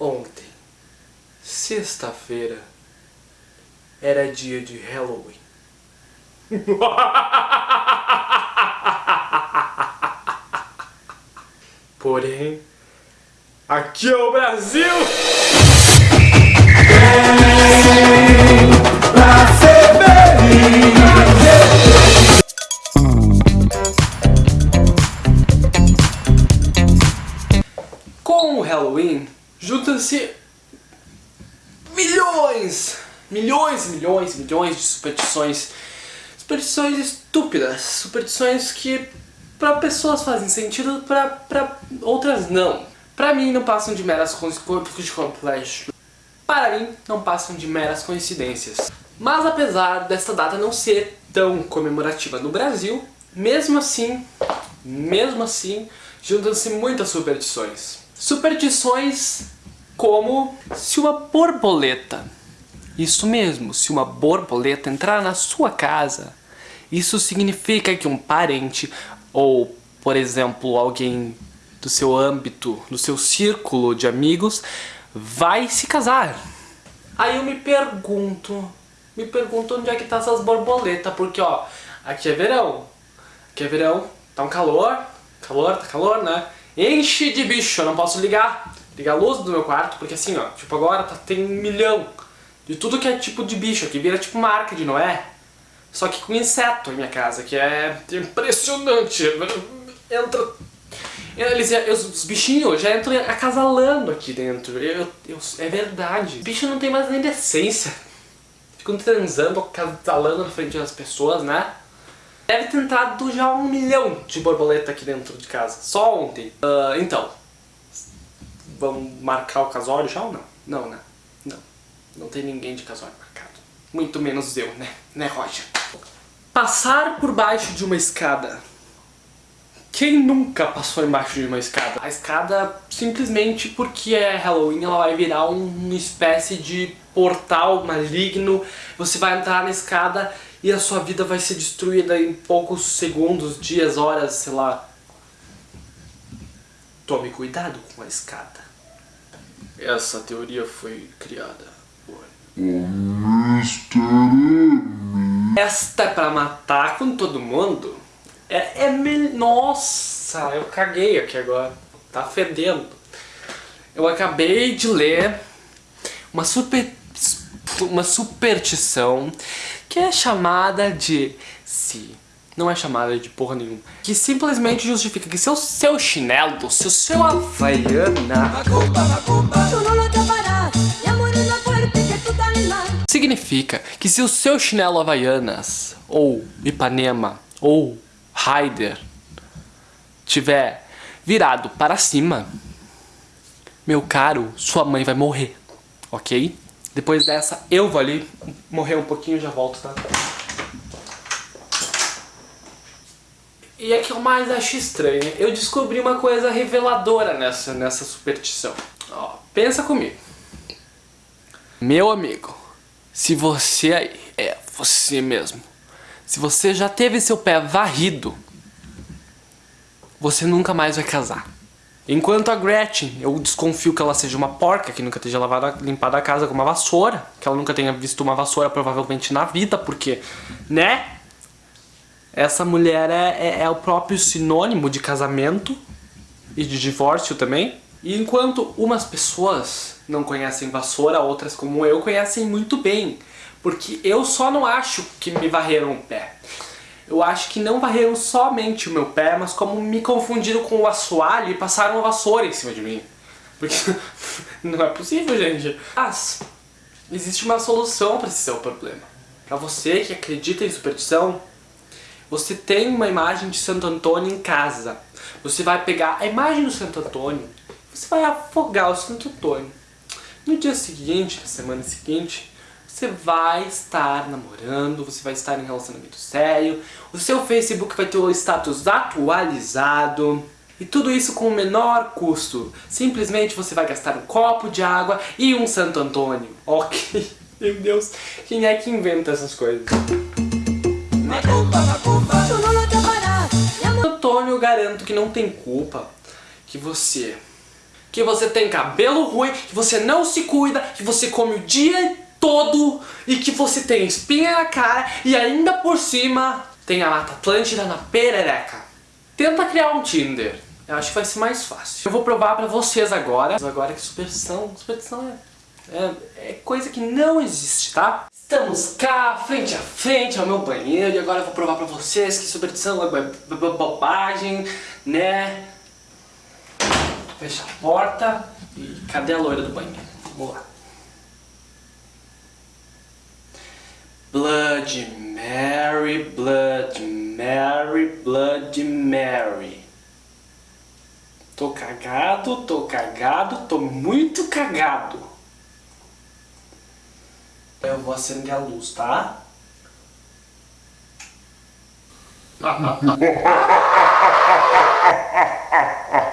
Ontem, sexta-feira, era dia de Halloween. Porém, aqui é o Brasil! Juntam-se milhões, milhões, milhões, milhões de superstições. Superstições estúpidas, superstições que para pessoas fazem sentido, para outras não. Para mim não passam de meras coincidências. Para mim não passam de meras coincidências. Mas apesar desta data não ser tão comemorativa no Brasil, mesmo assim, mesmo assim, juntam-se muitas superstições. Superstições como se uma borboleta, isso mesmo, se uma borboleta entrar na sua casa, isso significa que um parente ou, por exemplo, alguém do seu âmbito, do seu círculo de amigos, vai se casar. Aí eu me pergunto, me pergunto onde é que tá essas borboletas, porque ó, aqui é verão, aqui é verão, tá um calor, calor, tá calor, né? Enche de bicho, eu não posso ligar, ligar a luz do meu quarto, porque assim, ó, tipo agora tá, tem um milhão de tudo que é tipo de bicho, aqui vira tipo marca de Noé, só que com inseto em minha casa, que é impressionante. Entra... Eles, os bichinhos já entram acasalando aqui dentro. Eu, eu, é verdade. Bicho não tem mais nem decência. Ficam transando, acasalando na frente das pessoas, né? Deve ter entrado já um milhão de borboleta aqui dentro de casa. Só ontem. Uh, então. Vamos marcar o casório já ou não? Não, né? Não. Não tem ninguém de casório marcado. Muito menos eu, né? Né, Roger? Passar por baixo de uma escada. Quem nunca passou embaixo de uma escada? A escada, simplesmente porque é Halloween, ela vai virar uma espécie de portal maligno. Você vai entrar na escada e a sua vida vai ser destruída em poucos segundos, dias, horas, sei lá. Tome cuidado com a escada. Essa teoria foi criada por... Mr. Esta é pra matar com todo mundo? É, é me... Nossa, eu caguei aqui agora. Tá fedendo. Eu acabei de ler uma super... Uma superstição que é chamada de... Se... Não é chamada de porra nenhuma. Que simplesmente justifica que se o seu chinelo, se o seu havaiana... Significa que se o seu chinelo Havaianas, ou Ipanema, ou Raider, tiver virado para cima, meu caro, sua mãe vai morrer, ok? Depois dessa, eu vou ali morrer um pouquinho e já volto, tá? E é que eu mais acho estranho, eu descobri uma coisa reveladora nessa, nessa superstição. Ó, pensa comigo. Meu amigo, se você aí, é você mesmo, se você já teve seu pé varrido, você nunca mais vai casar. Enquanto a Gretchen, eu desconfio que ela seja uma porca, que nunca tenha lavado, limpado a casa com uma vassoura, que ela nunca tenha visto uma vassoura provavelmente na vida, porque, né? Essa mulher é, é, é o próprio sinônimo de casamento e de divórcio também. E enquanto umas pessoas não conhecem vassoura, outras como eu conhecem muito bem. Porque eu só não acho que me varreram o pé. Eu acho que não varreram somente o meu pé, mas como me confundiram com o assoalho e passaram a vassoura em cima de mim. Porque não é possível, gente. Mas existe uma solução para esse seu problema. Para você que acredita em superstição, você tem uma imagem de Santo Antônio em casa. Você vai pegar a imagem do Santo Antônio você vai afogar o Santo Antônio. No dia seguinte, na semana seguinte, você vai estar namorando, você vai estar em relacionamento sério, o seu Facebook vai ter o status atualizado, e tudo isso com o menor custo. Simplesmente você vai gastar um copo de água e um Santo Antônio. Ok, meu Deus, quem é que inventa essas coisas? Antônio, eu garanto que não tem culpa que você que você tem cabelo ruim, que você não se cuida, que você come o dia todo e que você tem espinha na cara e ainda por cima tem a Mata Atlântida na perereca. Tenta criar um Tinder. Eu acho que vai ser mais fácil. Eu vou provar pra vocês agora. Agora que superstição, superstição é, é, é coisa que não existe, tá? Estamos cá, frente a frente ao meu banheiro e agora eu vou provar pra vocês que superstição é bobagem, né? Fecha a porta e cadê a loira do banheiro? Vamos lá. Blood Mary, Blood Mary, Blood Mary. Tô cagado, tô cagado, tô muito cagado. Eu vou acender a luz, tá?